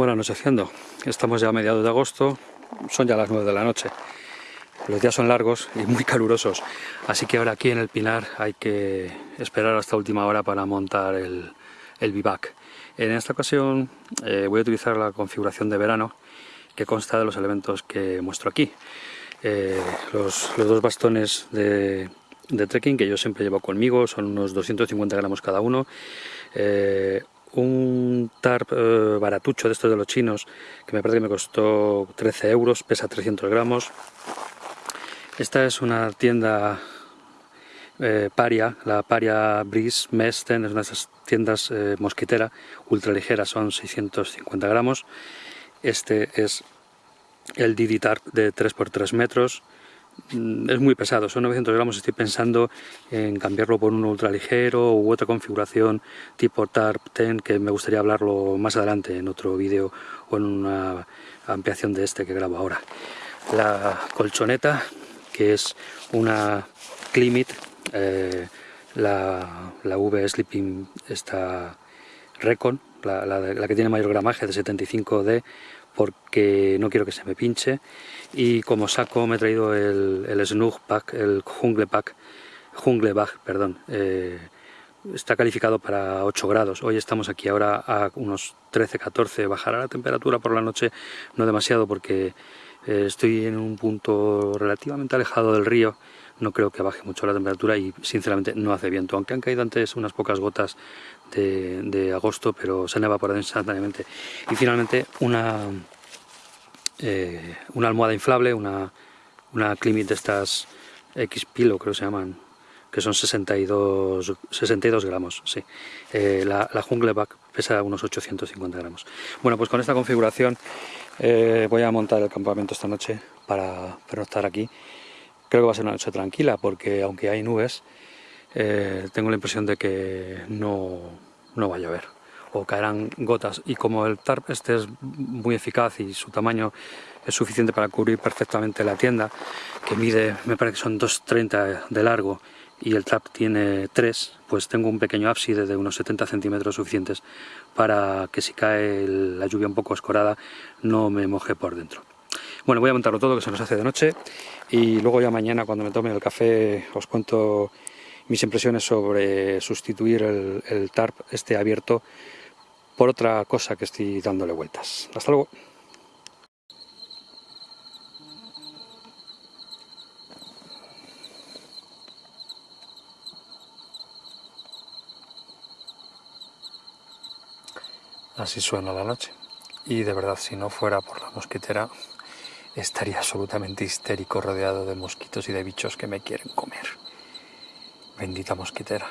Bueno, anocheciendo. Estamos ya a mediados de agosto, son ya las 9 de la noche. Los días son largos y muy calurosos, así que ahora aquí en el Pinar hay que esperar hasta última hora para montar el, el bivac. En esta ocasión eh, voy a utilizar la configuración de verano que consta de los elementos que muestro aquí. Eh, los, dos bastones de, trekking que yo siempre llevo conmigo, son unos 250 gramos cada uno. Eh, un tarp eh, baratucho de estos de los chinos, que me parece que me costó 13 euros, pesa 300 gramos. Esta es una tienda paria, la Paria Breeze Mesten, es una de esas tiendas mosquitera, ultra ligera, son 650 gramos. Este es el Didi Tarp de 3x3 metros. Mm, es muy pesado, son 900 gramos, estoy pensando en cambiarlo por uno ultraligero u otra configuración tipo Tarp 10 que me gustaría hablarlo más adelante en otro vídeo o en una ampliación de este que grabo ahora. La colchoneta que es una Climit, eh, la, la, V Sleeping esta Recon, la, la que tiene mayor gramaje de 75D porque no quiero que se me pinche. Y como saco me he traído el, el Snug Pack, el Jungle Pack, Jungle Bag, perdón, eh, está calificado para 8 grados, hoy estamos aquí ahora a unos 13-14, bajará la temperatura por la noche no demasiado porque eh, estoy en un punto relativamente alejado del río, no creo que baje mucho la temperatura y sinceramente no hace viento, aunque han caído antes unas pocas gotas de, agosto, pero se han evaporado instantáneamente. Y finalmente una, eh, una almohada inflable, una, una Climit de estas X-Pilo creo que se llaman, que son 62, 62 gramos, sí. Eh, la, la Jungle Back pesa unos 850 gramos. Bueno, pues con esta configuración eh, voy a montar el campamento esta noche para pernoctar aquí. Creo que va a ser una noche tranquila porque aunque hay nubes, eh, tengo la impresión de que no, no va a llover o caerán gotas y como el tarp este es muy eficaz y su tamaño es suficiente para cubrir perfectamente la tienda que mide, me parece que son 2,30 de largo y el trap tiene 3, pues tengo un pequeño ábside de unos 70 centímetros suficientes para que si cae la lluvia un poco escorada no me moje por dentro. Bueno, voy a montarlo todo que se nos hace de noche y luego ya mañana cuando me tome el café os cuento mis impresiones sobre sustituir el, tarp este abierto por otra cosa que estoy dándole vueltas. Hasta luego. Así suena la noche. Y de verdad, si no fuera por la mosquitera, estaría absolutamente histérico rodeado de mosquitos y de bichos que me quieren comer. Bendita mosquitera.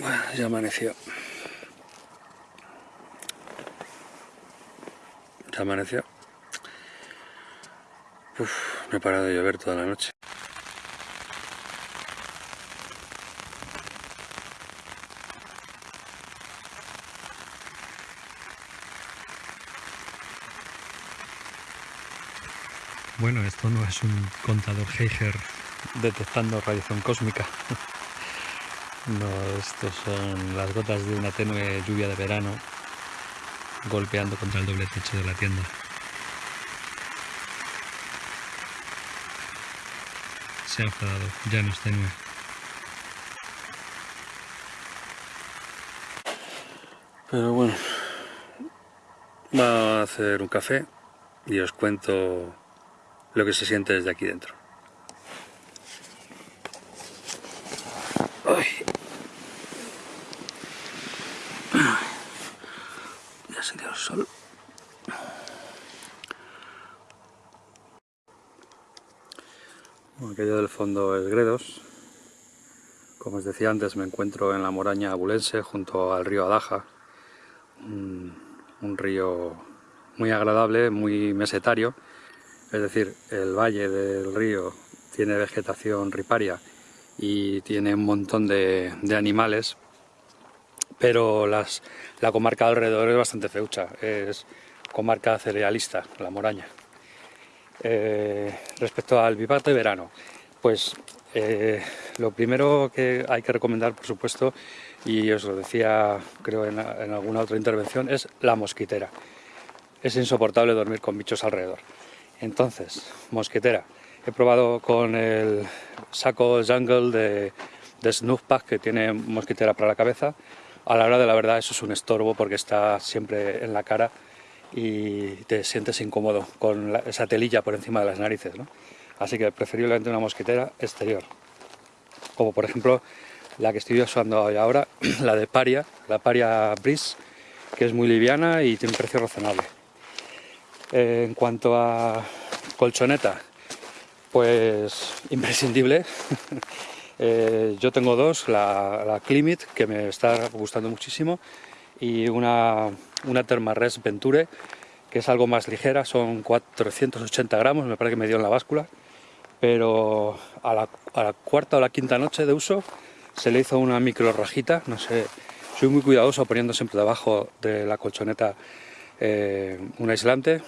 Bueno, ya amaneció. Ya amaneció. Uf, me he parado de llover toda la noche. Bueno, esto no es un contador Geiger detectando radiación cósmica. No, estos son las gotas de una tenue lluvia de verano golpeando contra el doble techo de la tienda. Se ha enfadado, ya no es tenue. Pero bueno, vamos a hacer un café y os cuento lo que se siente desde aquí dentro. Aquello del fondo es Gredos. Como os decía antes, me encuentro en la moraña abulense, junto al río Adaja. Un, río muy agradable, muy mesetario. Es decir, el valle del río tiene vegetación riparia y tiene un montón de, animales, pero la comarca alrededor es bastante feucha, es comarca cerealista, la Moraña. Eh, respecto al bivato de verano, pues eh, lo primero que hay que recomendar, por supuesto, y os lo decía creo en, alguna otra intervención, es la mosquitera. Es insoportable dormir con bichos alrededor. Entonces, mosquitera. He probado con el saco Jungle de, de Pack que tiene mosquitera para la cabeza. A la hora de la verdad eso es un estorbo porque está siempre en la cara y te sientes incómodo con esa telilla por encima de las narices. ¿no? Así que preferiblemente una mosquitera exterior. Como por ejemplo la que estoy usando ahora, la de Paria, la Paria Breeze, que es muy liviana y tiene un precio razonable. Eh, en cuanto a colchoneta, pues imprescindible. Eh, yo tengo dos, la, la, Climate, que me está gustando muchísimo, y una, una Thermarest Venture, que es algo más ligera, son 480 gramos, me parece que me dio en la báscula, pero a la, a la cuarta o la quinta noche de uso se le hizo una micro rajita, no sé, soy muy cuidadoso poniendo siempre debajo de la colchoneta eh, un aislante,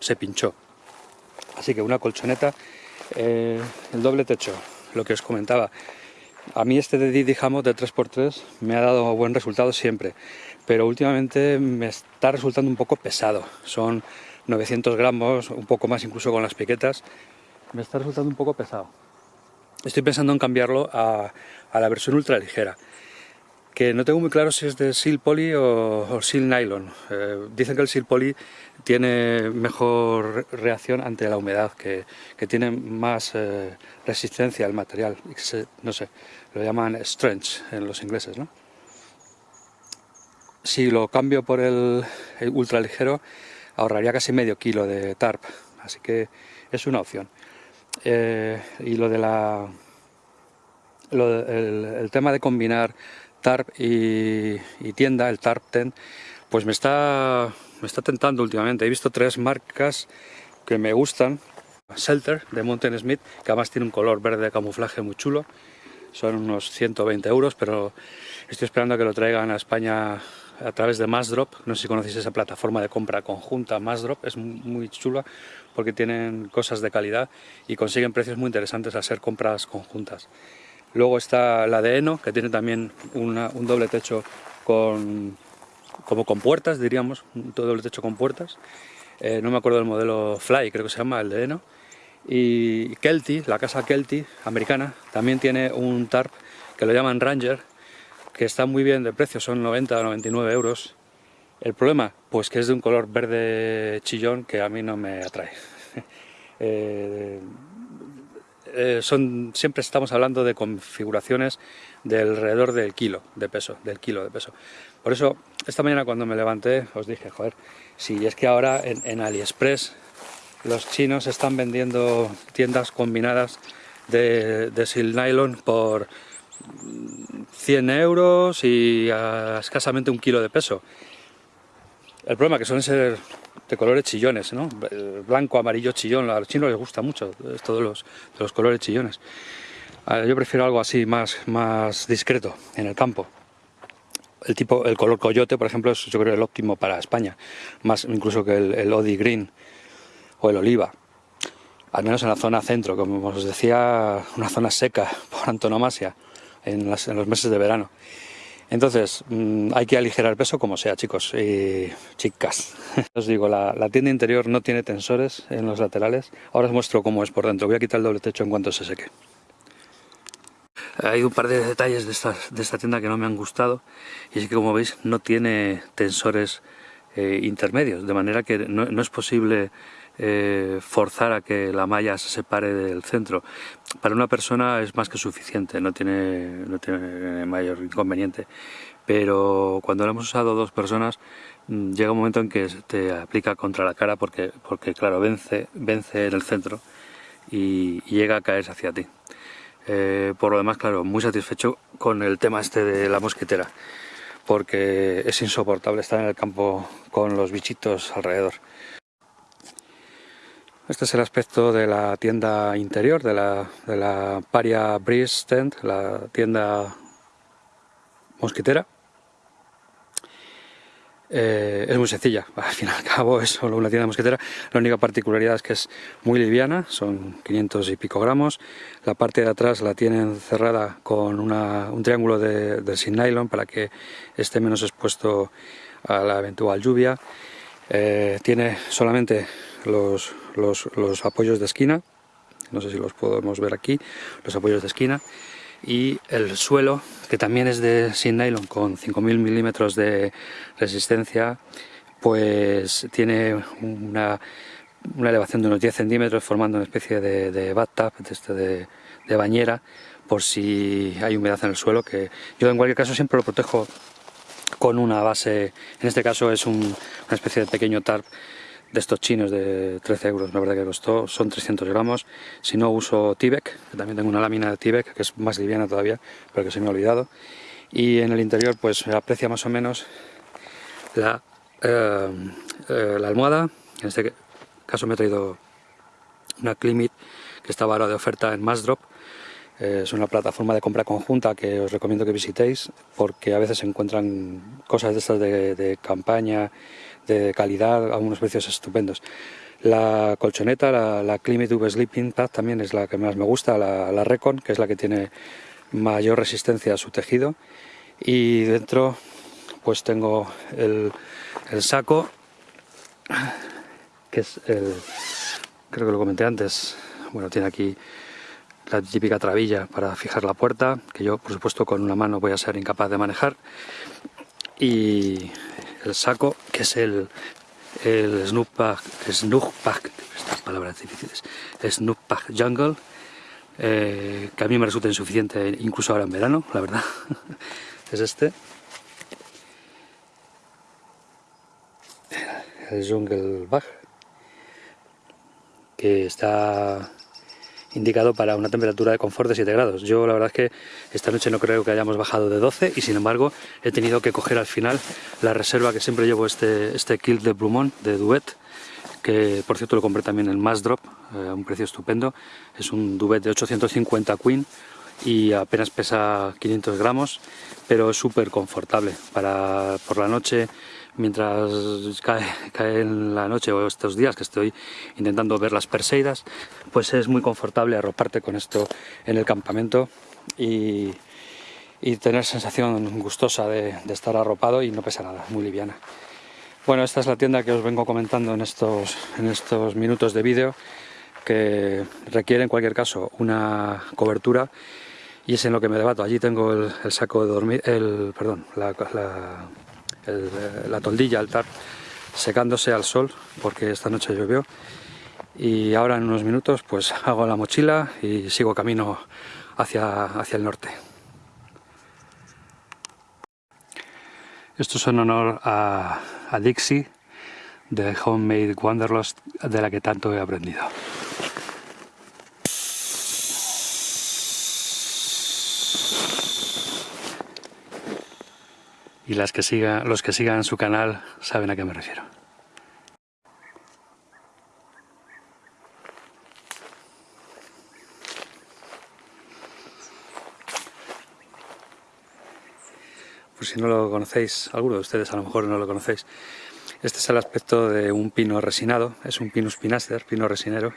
se pinchó. Así que una colchoneta, eh, el doble techo, lo que os comentaba. A mí este de Didi de 3x3 me ha dado buen resultado siempre, pero últimamente me está resultando un poco pesado. Son 900 gramos, un poco más incluso con las piquetas, me está resultando un poco pesado. Estoy pensando en cambiarlo a, la versión ultra ligera que no tengo muy claro si es de Seal Poly o, Seal Nylon. Eh, dicen que el Seal Poly tiene mejor reacción ante la humedad, que, tiene más eh, resistencia al material. no sé, lo llaman strength en los ingleses. ¿no? Si lo cambio por el, el ultra ligero, ahorraría casi medio kilo de tarp, así que es una opción. Eh, y lo de la el, tema de combinar tarp y, tienda, el tarp tent, pues me está, me está tentando últimamente. He visto tres marcas que me gustan. Shelter de Mountain Smith, que además tiene un color verde de camuflaje muy chulo. Son unos 120 euros, pero estoy esperando a que lo traigan a España a través de Massdrop. No sé si conocéis esa plataforma de compra conjunta, Massdrop, es muy chula porque tienen cosas de calidad y consiguen precios muy interesantes al ser compras conjuntas. Luego está la de Eno, que tiene también un doble techo con, como con puertas, diríamos, un doble techo con puertas. Eh, no me acuerdo del modelo Fly, creo que se llama, el de Eno. Y Kelty, la casa Kelty, americana, también tiene un tarp que lo llaman Ranger, que está muy bien de precio, son 90 o 99 euros. El problema, pues que es de un color verde chillón que a mí no me atrae. Eh, eh, son, siempre estamos hablando de configuraciones de alrededor del kilo de peso, del kilo de peso. Por eso, esta mañana cuando me levanté os dije, joder, si es que ahora en, AliExpress los chinos están vendiendo tiendas combinadas de, de sil nylon por 100 euros y a escasamente un kilo de peso. El problema es que suelen ser de colores chillones, ¿no? Blanco, amarillo, chillón, a los chinos les gusta mucho esto de los, de los colores chillones. Yo prefiero algo así, más, más discreto, en el campo. El, tipo, el color coyote, por ejemplo, es yo creo el óptimo para España, más incluso que el, el Odi Green o el oliva. Al menos en la zona centro, como os decía, una zona seca por antonomasia en, en los meses de verano. Entonces, mm, hay que aligerar peso como sea, chicos y chicas. Os digo, la, tienda interior no tiene tensores en los laterales. Ahora os muestro cómo es por dentro. Voy a quitar el doble techo en cuanto se seque. Hay un par de detalles de esta, de esta tienda que no me han gustado. Y es que, como veis, no tiene tensores eh, intermedios. De manera que no es posible eh, forzar a que la malla se separe del centro. Para una persona es más que suficiente, no tiene, no tiene mayor inconveniente. Pero cuando lo hemos usado dos personas, mm, llega un momento en que te aplica contra la cara porque, porque claro, vence, vence en el centro y, llega a caerse hacia ti. Eh, por lo demás, claro, muy satisfecho con el tema este de la mosquitera, porque es insoportable estar en el campo con los bichitos alrededor. Este es el aspecto de la tienda interior, de la, de la Paria Breeze Tent, la tienda mosquitera. Eh, es muy sencilla, al fin y al cabo es solo una tienda mosquetera. La única particularidad es que es muy liviana, son 500 y pico gramos. La parte de atrás la tienen cerrada con un triángulo de, de sin nylon para que esté menos expuesto a la eventual lluvia. Eh, tiene solamente los, los, apoyos de esquina, no sé si los podemos ver aquí, los apoyos de esquina, y el suelo, que también es de sin nylon con 5000 milímetros de resistencia, pues tiene una, elevación de unos 10 centímetros formando una especie de, de bathtub, este de, de bañera, por si hay humedad en el suelo, que yo en cualquier caso siempre lo protejo con una base, en este caso es una especie de pequeño tarp de estos chinos de 13 euros, la verdad que costó, son 300 gramos. Si no uso Tibek, que también tengo una lámina de Tibek, que es más liviana todavía, pero que se me ha olvidado. Y en el interior pues aprecia más o menos la, eh, eh, la almohada, en este caso me he traído una Climit que estaba ahora de oferta en Massdrop, eh, es una plataforma de compra conjunta que os recomiendo que visitéis porque a veces se encuentran cosas de estas de, campaña, de calidad, a unos precios estupendos. La colchoneta, la, la Climate Sleeping Pad también es la que más me gusta, la, la Recon, que es la que tiene mayor resistencia a su tejido. Y dentro pues tengo el, el saco, que es el, creo que lo comenté antes, bueno, tiene aquí la típica trabilla para fijar la puerta, que yo por supuesto con una mano voy a ser incapaz de manejar, y el saco, que es el, el Snoop Pack, estas palabras difíciles, Snoop Jungle, eh, que a mí me resulta insuficiente incluso ahora en verano, la verdad, es este. El Jungle Bag, que está indicado para una temperatura de confort de 7 grados. Yo la verdad es que esta noche no creo que hayamos bajado de 12 y sin embargo he tenido que coger al final la reserva que siempre llevo este, este kilt de Blumont de Duet que por cierto lo compré también en Mass Drop eh, a un precio estupendo. Es un Duet de 850 Queen y apenas pesa 500 gramos pero es súper confortable para por la noche mientras cae, cae, en la noche o estos días que estoy intentando ver las Perseidas, pues es muy confortable arroparte con esto en el campamento y, y tener sensación gustosa de, de, estar arropado y no pesa nada, muy liviana. Bueno, esta es la tienda que os vengo comentando en estos, en estos minutos de vídeo que requiere en cualquier caso una cobertura y es en lo que me debato. Allí tengo el, el saco de dormir, el, perdón, la, la eh, la toldilla, el tarp, secándose al sol porque esta noche llovió y ahora en unos minutos pues hago la mochila y sigo camino hacia, hacia el norte. Esto es en honor a, a Dixie de Homemade Wanderlust de la que tanto he aprendido. Y las que siga, los que sigan su canal saben a qué me refiero. Pues si no lo conocéis, alguno de ustedes a lo mejor no lo conocéis, este es el aspecto de un pino resinado, es un Pinus pinaster, pino resinero,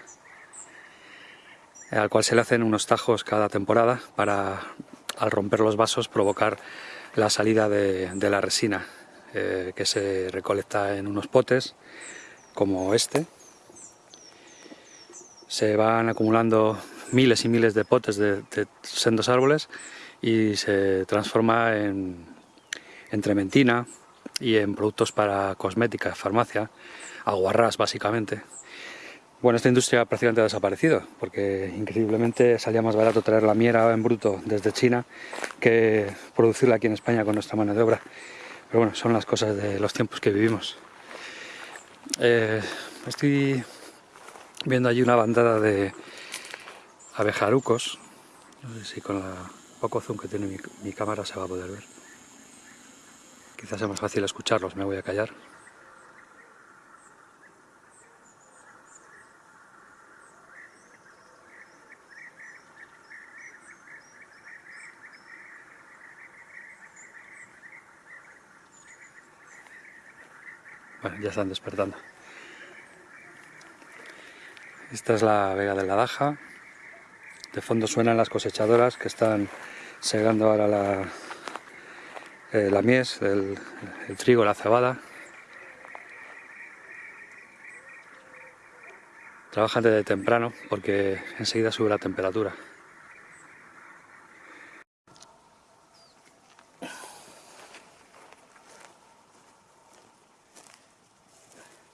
al cual se le hacen unos tajos cada temporada para, al romper los vasos, provocar la salida de, la resina eh, que se recolecta en unos potes como este. Se van acumulando miles y miles de potes de, sendos árboles y se transforma en, en trementina y en productos para cosmética, farmacia, aguarrás básicamente. Bueno, esta industria prácticamente ha desaparecido, porque increíblemente salía más barato traer la miera en bruto desde China que producirla aquí en España con nuestra mano de obra. Pero bueno, son las cosas de los tiempos que vivimos. Eh, estoy viendo allí una bandada de abejarucos. No sé si con el poco zoom que tiene mi, mi cámara se va a poder ver. Quizás sea más fácil escucharlos, me voy a callar. Bueno, ya están despertando. Esta es la Vega de la Daja. De fondo suenan las cosechadoras que están segando ahora la, eh, la mies, el, el trigo, la cebada. Trabajan desde temprano porque enseguida sube la temperatura.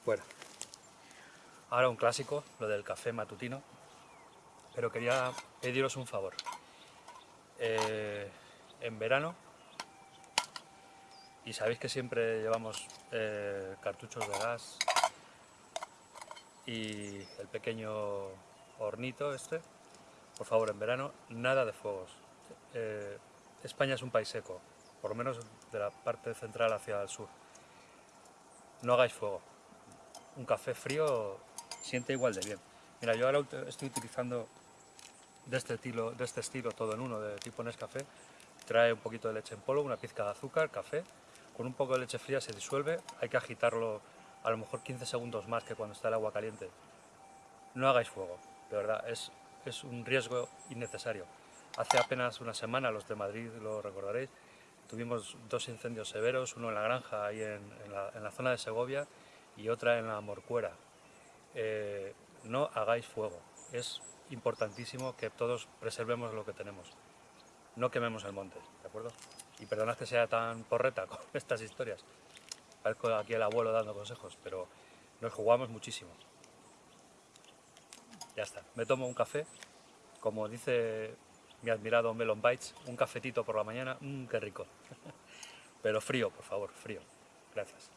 Bueno, ahora un clásico, lo del café matutino, pero quería pediros un favor. Eh, en verano, y sabéis que siempre llevamos eh, cartuchos de gas y el pequeño hornito este, por favor, en verano, nada de fuegos. Eh, España es un país seco, por lo menos de la parte central hacia el sur. No hagáis fuego, un café frío siente igual de bien. Mira, yo ahora estoy utilizando de este estilo, de este estilo todo en uno, de tipo Nescafé. Trae un poquito de leche en polvo, una pizca de azúcar, café. Con un poco de leche fría se disuelve, hay que agitarlo a lo mejor 15 segundos más que cuando está el agua caliente. No hagáis fuego, de verdad, es, es un riesgo innecesario. Hace apenas una semana, los de Madrid lo recordaréis, tuvimos dos incendios severos, uno en la granja, ahí en, en la zona de Segovia, y otra en la Morcuera. Eh, no hagáis fuego, es importantísimo que todos preservemos lo que tenemos. No quememos el monte, ¿de acuerdo? Y perdonad que sea tan porreta con estas historias. Parezco aquí el abuelo dando consejos, pero nos jugamos muchísimo. Ya está, me tomo un café, como dice mi admirado Melon Bites, un cafetito por la mañana, mmm, qué rico. pero frío, por favor, frío. Gracias.